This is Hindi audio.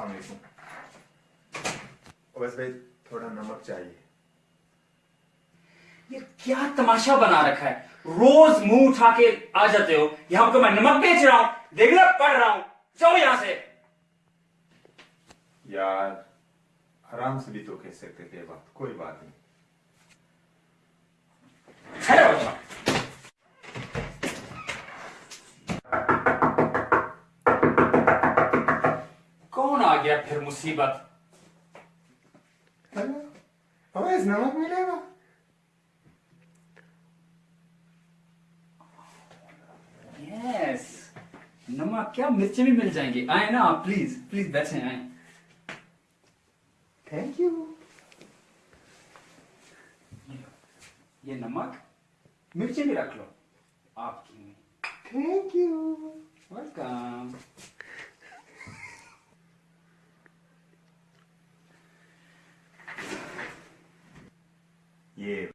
अस्सलाम बस भाई थोड़ा नमक चाहिए। ये क्या तमाशा बना रखा है? रोज मुँह उठा के आ जाते हो। यहाँ तो मैं नमक बेच रहा हूँ। रेगुलर पढ़ रहा हूँ। जाओ यहाँ से। यार आराम से भी तो कह सकते थे बात। कोई बात नहीं। गया फिर मुसीबत। हेलो अवैस नमक मिलेगा। यस नमक क्या मिर्ची भी मिल जाएँगी। आए ना आप प्लीज़ प्लीज़ बैठे आए। थैंक यू ये नमक मिर्ची भी रख लो। आपकी थैंक यू वेलकम ये